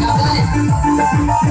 Ya, dale.